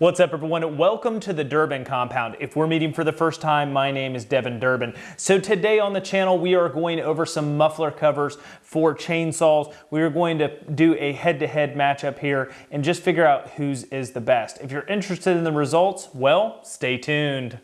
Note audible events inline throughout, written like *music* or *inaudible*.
What's up everyone? Welcome to the Durbin Compound. If we're meeting for the first time, my name is Devin Durbin. So today on the channel, we are going over some muffler covers for chainsaws. We are going to do a head-to-head -head matchup here and just figure out whose is the best. If you're interested in the results, well, stay tuned.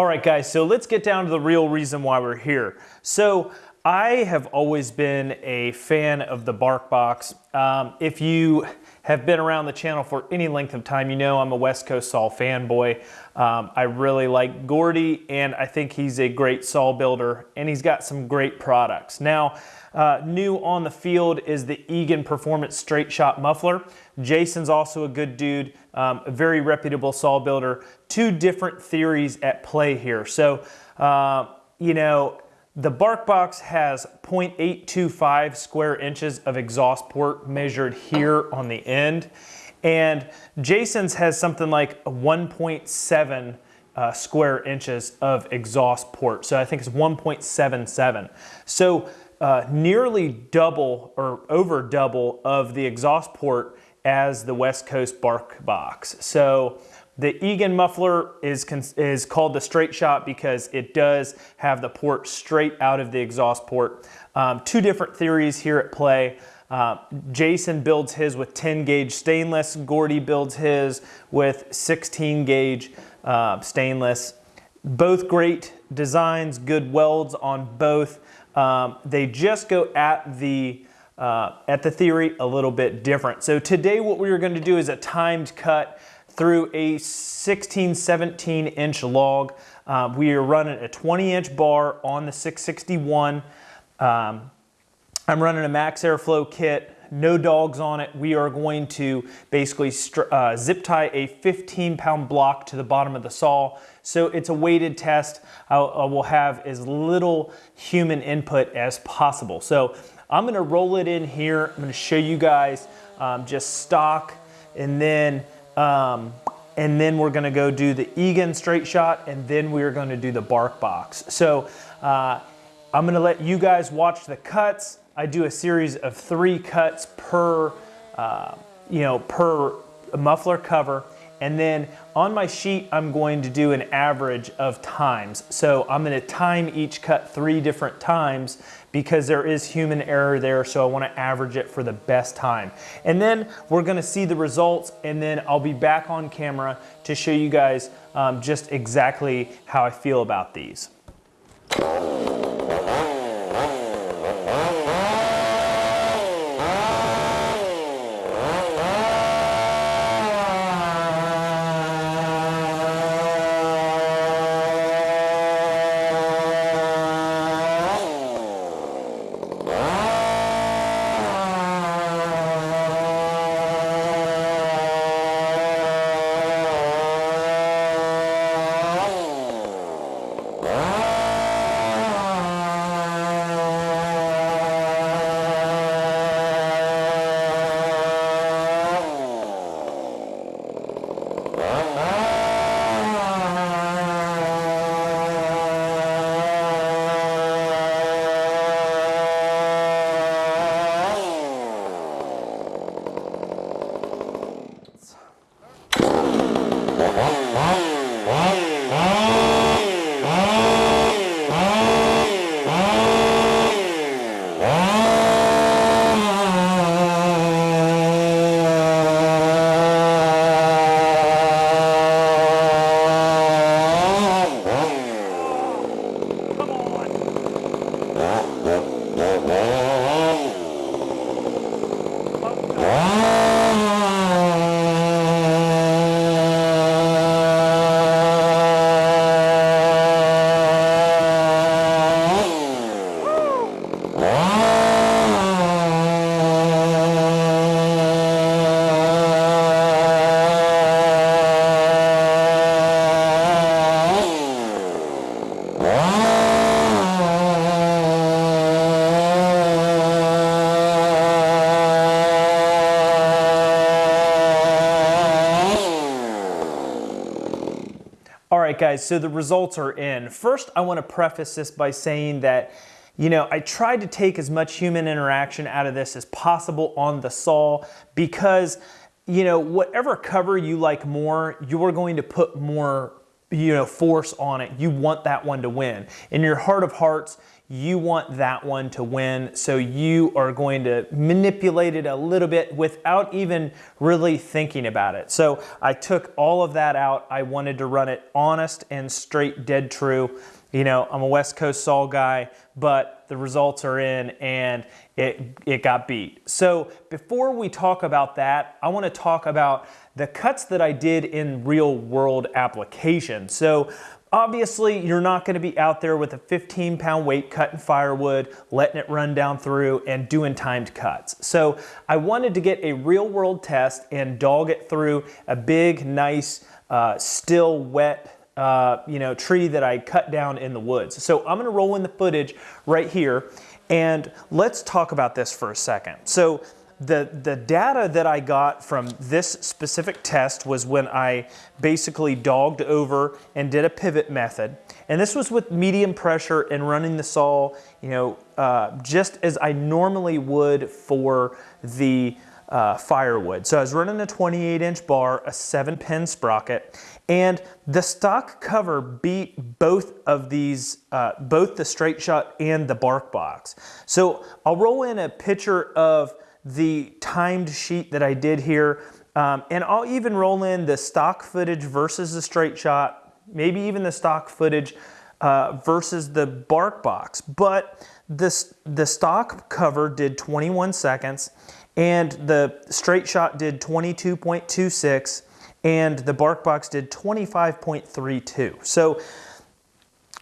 All right, guys, so let's get down to the real reason why we're here. So I have always been a fan of the BarkBox. Um, if you have been around the channel for any length of time, you know I'm a West Coast Saw fanboy. Um, I really like Gordy, and I think he's a great saw builder, and he's got some great products. Now, uh, new on the field is the Egan Performance Straight Shot Muffler. Jason's also a good dude, um, a very reputable saw builder. Two different theories at play here. So, uh, you know, the BarkBox has 0.825 square inches of exhaust port measured here on the end. And Jason's has something like 1.7 uh, square inches of exhaust port. So I think it's 1.77. So uh, nearly double or over double of the exhaust port as the West Coast BarkBox. So the Egan muffler is, is called the straight shot because it does have the port straight out of the exhaust port. Um, two different theories here at play. Uh, Jason builds his with 10 gauge stainless. Gordy builds his with 16 gauge uh, stainless. Both great designs, good welds on both. Um, they just go at the uh, at the theory a little bit different. So today what we are going to do is a timed cut through a 16, 17 inch log. Uh, we are running a 20 inch bar on the 661. Um, I'm running a max airflow kit, no dogs on it. We are going to basically uh, zip tie a 15 pound block to the bottom of the saw. So it's a weighted test. I will have as little human input as possible. So I'm gonna roll it in here. I'm gonna show you guys um, just stock and then um, and then we're gonna go do the Egan straight shot and then we're gonna do the bark box. So uh, I'm gonna let you guys watch the cuts. I do a series of three cuts per, uh, you know, per muffler cover. And then on my sheet, I'm going to do an average of times. So I'm gonna time each cut three different times because there is human error there. So I wanna average it for the best time. And then we're gonna see the results and then I'll be back on camera to show you guys um, just exactly how I feel about these. Guys, so the results are in. First, I want to preface this by saying that you know, I tried to take as much human interaction out of this as possible on the saw because, you know, whatever cover you like more, you're going to put more, you know, force on it. You want that one to win. In your heart of hearts, you want that one to win. So you are going to manipulate it a little bit without even really thinking about it. So I took all of that out. I wanted to run it honest and straight, dead true. You know, I'm a West Coast Saw guy, but the results are in and it, it got beat. So before we talk about that, I wanna talk about the cuts that I did in real world application. So Obviously, you're not gonna be out there with a 15 pound weight cutting firewood, letting it run down through and doing timed cuts. So I wanted to get a real world test and dog it through a big, nice, uh, still wet uh, you know, tree that I cut down in the woods. So I'm gonna roll in the footage right here and let's talk about this for a second. So the, the data that I got from this specific test was when I basically dogged over and did a pivot method. And this was with medium pressure and running the saw, you know, uh, just as I normally would for the uh, firewood. So I was running a 28 inch bar, a seven pin sprocket, and the stock cover beat both of these, uh, both the straight shot and the bark box. So I'll roll in a picture of the timed sheet that I did here. Um, and I'll even roll in the stock footage versus the straight shot, maybe even the stock footage uh, versus the bark box. But this, the stock cover did 21 seconds and the straight shot did 22.26 and the bark box did 25.32. So,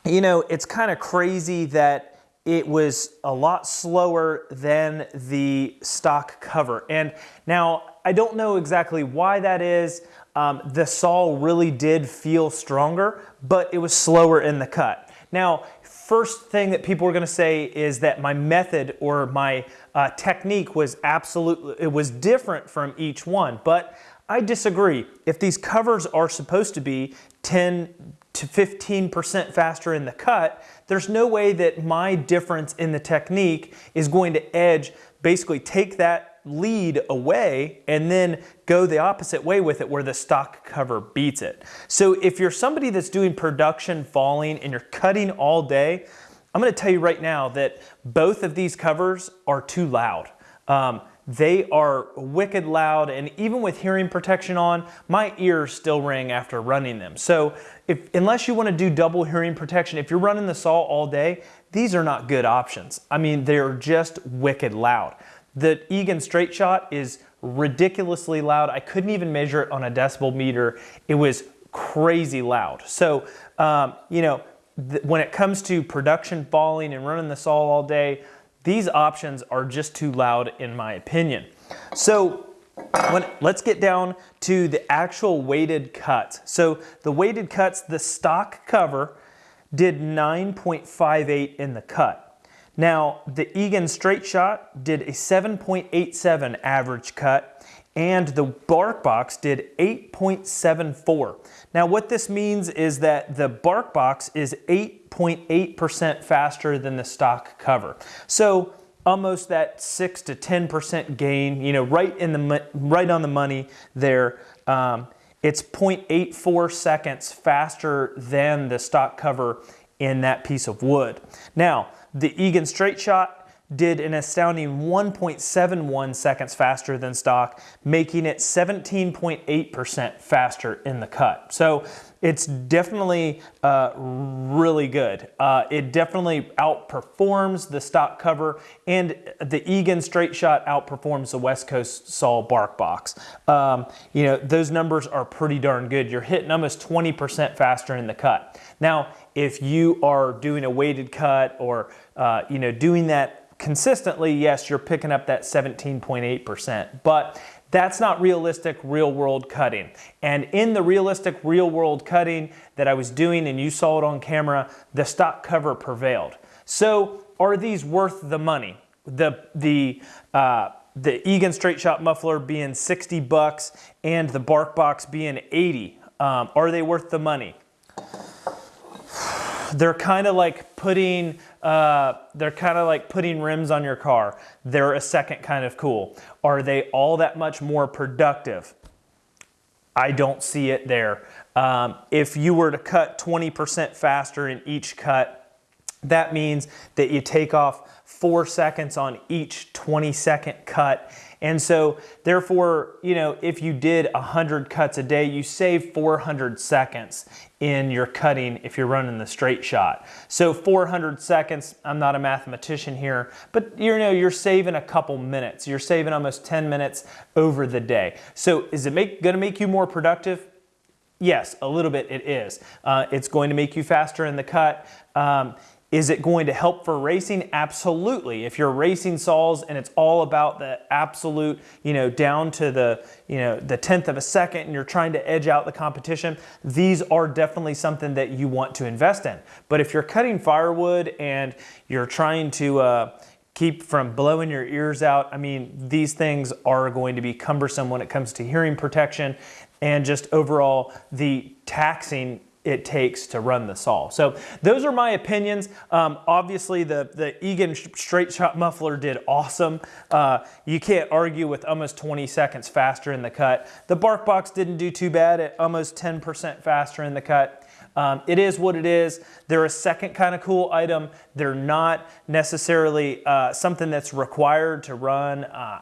you know, it's kind of crazy that it was a lot slower than the stock cover. And now I don't know exactly why that is. Um, the saw really did feel stronger, but it was slower in the cut. Now, first thing that people are gonna say is that my method or my uh, technique was absolutely, it was different from each one, but I disagree. If these covers are supposed to be 10 to 15% faster in the cut, there's no way that my difference in the technique is going to edge, basically take that lead away and then go the opposite way with it where the stock cover beats it. So if you're somebody that's doing production falling and you're cutting all day, I'm gonna tell you right now that both of these covers are too loud. Um, they are wicked loud and even with hearing protection on, my ears still ring after running them. So if, unless you wanna do double hearing protection, if you're running the saw all day, these are not good options. I mean, they're just wicked loud. The Egan Straight Shot is ridiculously loud. I couldn't even measure it on a decibel meter. It was crazy loud. So, um, you know, when it comes to production falling and running the saw all day, these options are just too loud in my opinion. So when, let's get down to the actual weighted cuts. So the weighted cuts, the stock cover did 9.58 in the cut. Now, the Egan Straight Shot did a 7.87 average cut, and the Bark Box did 8.74. Now, what this means is that the Bark Box is 8.8% faster than the stock cover. So almost that 6 to 10% gain, you know, right, in the, right on the money there. Um, it's 0.84 seconds faster than the stock cover in that piece of wood. Now, the Egan Straight Shot did an astounding 1.71 seconds faster than stock, making it 17.8% faster in the cut. So it's definitely uh, really good. Uh, it definitely outperforms the stock cover and the Egan Straight Shot outperforms the West Coast Saw Bark Box. Um, you know, those numbers are pretty darn good. You're hitting almost 20% faster in the cut. Now, if you are doing a weighted cut or, uh, you know, doing that consistently, yes, you're picking up that 17.8%, but that's not realistic real world cutting. And in the realistic real world cutting that I was doing and you saw it on camera, the stock cover prevailed. So are these worth the money? The, the, uh, the Egan Straight Shot muffler being 60 bucks and the Bark Box being 80. Um, are they worth the money? They're kind of like putting uh, they're kind of like putting rims on your car. They're a second kind of cool. Are they all that much more productive? I don't see it there. Um, if you were to cut 20% faster in each cut, that means that you take off four seconds on each 20 second cut and so therefore, you know, if you did 100 cuts a day, you save 400 seconds in your cutting if you're running the straight shot. So 400 seconds, I'm not a mathematician here, but you know, you're saving a couple minutes. You're saving almost 10 minutes over the day. So is it make, gonna make you more productive? Yes, a little bit it is. Uh, it's going to make you faster in the cut. Um, is it going to help for racing? Absolutely. If you're racing saws and it's all about the absolute, you know, down to the, you know, the tenth of a second and you're trying to edge out the competition, these are definitely something that you want to invest in. But if you're cutting firewood and you're trying to, uh, keep from blowing your ears out. I mean, these things are going to be cumbersome when it comes to hearing protection and just overall the taxing it takes to run the saw. So those are my opinions. Um, obviously, the, the Egan straight shot muffler did awesome. Uh, you can't argue with almost 20 seconds faster in the cut. The BarkBox didn't do too bad at almost 10% faster in the cut. Um, it is what it is. They're a second kind of cool item. They're not necessarily uh, something that's required to run uh,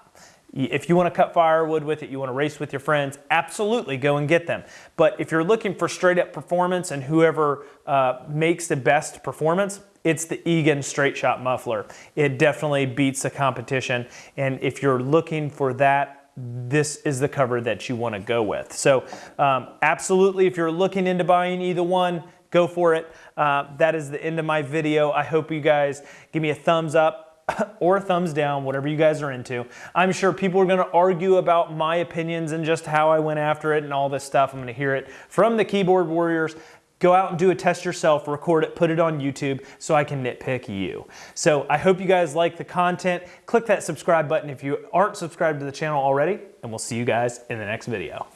if you want to cut firewood with it, you want to race with your friends, absolutely go and get them. But if you're looking for straight up performance and whoever uh, makes the best performance, it's the Egan straight shot muffler. It definitely beats the competition. And if you're looking for that, this is the cover that you want to go with. So um, absolutely, if you're looking into buying either one, go for it. Uh, that is the end of my video. I hope you guys give me a thumbs up *coughs* or thumbs down, whatever you guys are into. I'm sure people are to argue about my opinions and just how I went after it and all this stuff. I'm to hear it from the keyboard warriors. Go out and do a test yourself, record it, put it on YouTube so I can nitpick you. So I hope you guys like the content. Click that subscribe button if you aren't subscribed to the channel already, and we'll see you guys in the next video.